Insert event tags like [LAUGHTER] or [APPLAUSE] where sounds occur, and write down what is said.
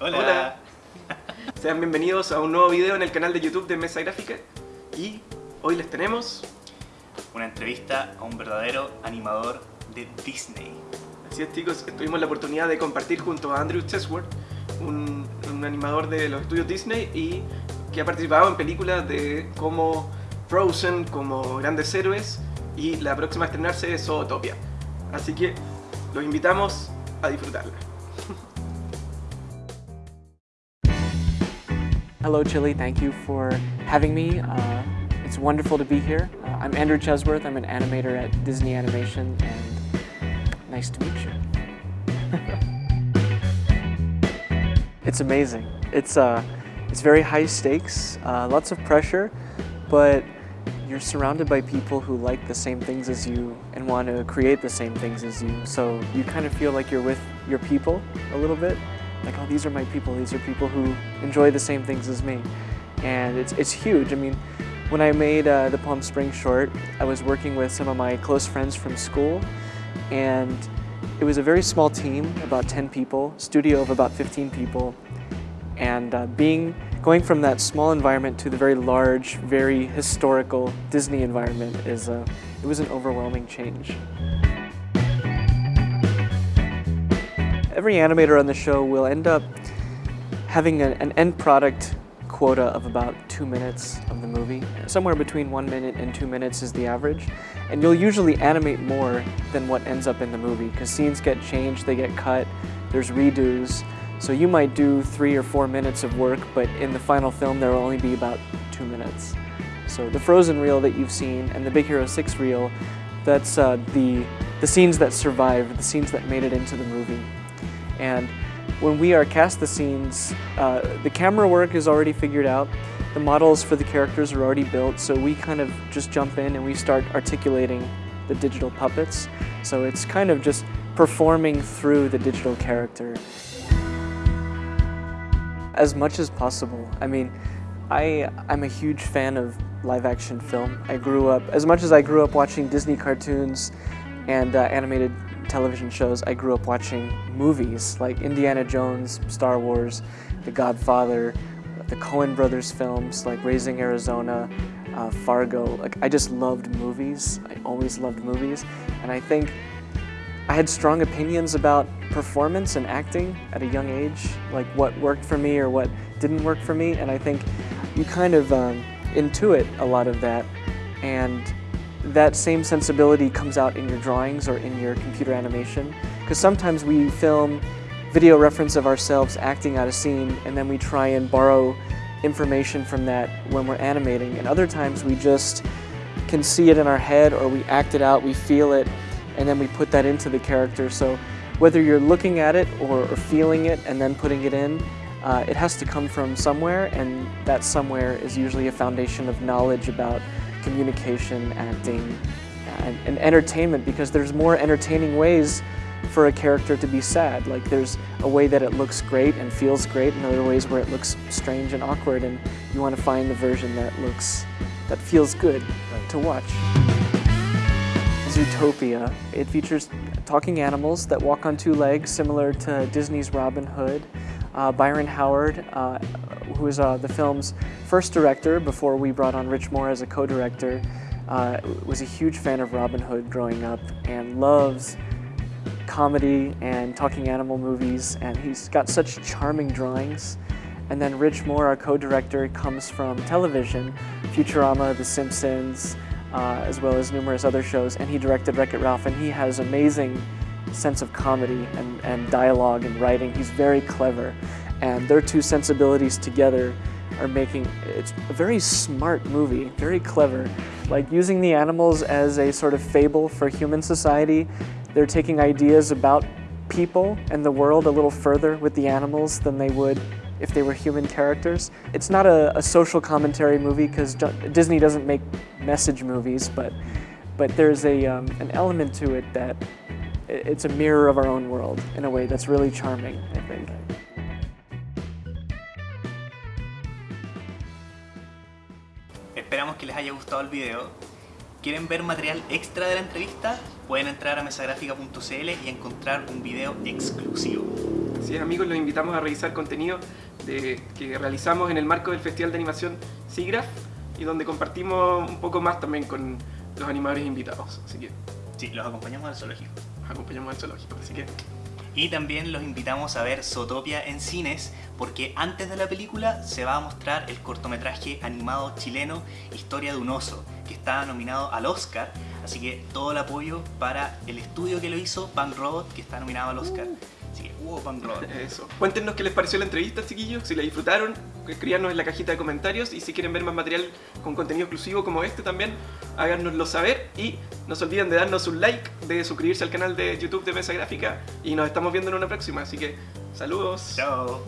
Hola. Hola. [LAUGHS] Sean bienvenidos a un nuevo video en el canal de YouTube de Mesa Gráfica y hoy les tenemos, Una entrevista a un verdadero animador de Disney. así es chicos, tuvimos la oportunidad de compartir junto a Andrew Chesworth, un, un animador de los estudios Disney y que ha participado en películas de como Frozen, como Grandes Héroes y la próxima a estrenarse es Zootopia. Así que los invitamos a disfrutarla. Hello, Chile. Thank you for having me. Uh, it's wonderful to be here. Uh, I'm Andrew Chesworth. I'm an animator at Disney Animation, and nice to meet you. [LAUGHS] it's amazing. It's uh, it's very high stakes, uh, lots of pressure, but you're surrounded by people who like the same things as you and want to create the same things as you. So you kind of feel like you're with your people a little bit. Like, oh, these are my people. These are people who enjoy the same things as me. And it's, it's huge. I mean, when I made uh, the Palm Springs short, I was working with some of my close friends from school. And it was a very small team, about 10 people, studio of about 15 people. And uh, being going from that small environment to the very large, very historical Disney environment is a, it was an overwhelming change. Every animator on the show will end up having an, an end product quota of about two minutes of the movie. Somewhere between one minute and two minutes is the average. And you'll usually animate more than what ends up in the movie because scenes get changed, they get cut, there's redos. So you might do three or four minutes of work, but in the final film there will only be about two minutes. So the Frozen reel that you've seen and the Big Hero 6 reel, that's uh, the, the scenes that survived, the scenes that made it into the movie. And when we are cast the scenes, uh, the camera work is already figured out, the models for the characters are already built, so we kind of just jump in and we start articulating the digital puppets. So it's kind of just performing through the digital character. As much as possible. I mean, I, I'm a huge fan of live action film. I grew up, as much as I grew up watching Disney cartoons and uh, animated television shows, I grew up watching movies like Indiana Jones, Star Wars, The Godfather, the Coen Brothers films like Raising Arizona, uh, Fargo. Like I just loved movies. I always loved movies, and I think I had strong opinions about performance and acting at a young age, like what worked for me or what didn't work for me, and I think you kind of um, intuit a lot of that, and that same sensibility comes out in your drawings or in your computer animation. Because sometimes we film video reference of ourselves acting out a scene and then we try and borrow information from that when we're animating. And other times we just can see it in our head or we act it out, we feel it, and then we put that into the character. So whether you're looking at it or, or feeling it and then putting it in, uh, it has to come from somewhere and that somewhere is usually a foundation of knowledge about communication, acting, and, and entertainment because there's more entertaining ways for a character to be sad. Like there's a way that it looks great and feels great and other ways where it looks strange and awkward and you want to find the version that looks, that feels good to watch. Zootopia. It features talking animals that walk on two legs, similar to Disney's Robin Hood. Uh, Byron Howard, uh, who is uh, the film's first director before we brought on Rich Moore as a co-director, uh, was a huge fan of Robin Hood growing up and loves comedy and talking animal movies and he's got such charming drawings. And then Rich Moore, our co-director, comes from television, Futurama, The Simpsons, uh, as well as numerous other shows, and he directed Wreck-It Ralph, and he has amazing sense of comedy and, and dialogue and writing. He's very clever, and their two sensibilities together are making, it's a very smart movie, very clever. Like using the animals as a sort of fable for human society, they're taking ideas about people and the world a little further with the animals than they would if they were human characters. It's not a, a social commentary movie because Disney doesn't make message movies, but but there's a um, an element to it that it's a mirror of our own world in a way that's really charming, I think. Que les haya gustado el video. ¿Quieren ver material extra de la entrevista? Pueden entrar a mesagráfica.cl y encontrar un video exclusivo. Así es amigos, los invitamos a revisar contenido de, que realizamos en el marco del Festival de Animación SIGRAPH y donde compartimos un poco más también con los animadores invitados. Así que Sí, los acompañamos al zoológico. nos acompañamos al zoológico. Así que Y también los invitamos a ver Zootopia en cines porque antes de la película se va a mostrar el cortometraje animado chileno Historia de un oso, que está nominado al Oscar, así que todo el apoyo para el estudio que lo hizo, Bang Robot, que está nominado al Oscar. Así que, wow, Bang Robot. [LAUGHS] eso. Cuéntenos qué les pareció la entrevista, chiquillos, si la disfrutaron, escríbanos en la cajita de comentarios y si quieren ver más material con contenido exclusivo como este también, háganoslo saber y no se olviden de darnos un like, de suscribirse al canal de YouTube de Mesa Gráfica y nos estamos viendo en una próxima, así que saludos. Chao.